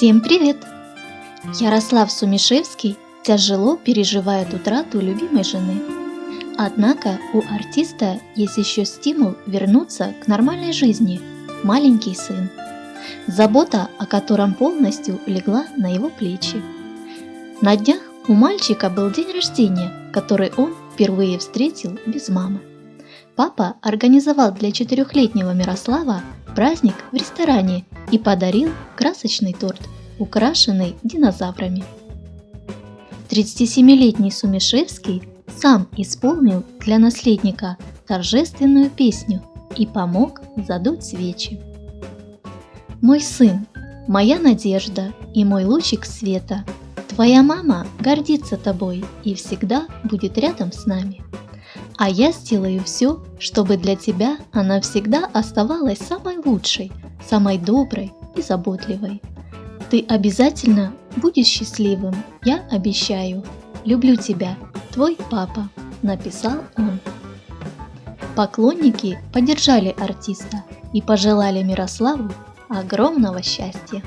Всем привет! Ярослав Сумишевский тяжело переживает утрату любимой жены. Однако у артиста есть еще стимул вернуться к нормальной жизни – маленький сын. Забота, о котором полностью легла на его плечи. На днях у мальчика был день рождения, который он впервые встретил без мамы. Папа организовал для четырехлетнего Мирослава праздник в ресторане и подарил красочный торт, украшенный динозаврами. 37-летний Сумишевский сам исполнил для наследника торжественную песню и помог задуть свечи. Мой сын, моя надежда и мой лучик света, твоя мама гордится тобой и всегда будет рядом с нами а я сделаю все, чтобы для тебя она всегда оставалась самой лучшей, самой доброй и заботливой. Ты обязательно будешь счастливым, я обещаю. Люблю тебя, твой папа, написал он. Поклонники поддержали артиста и пожелали Мирославу огромного счастья.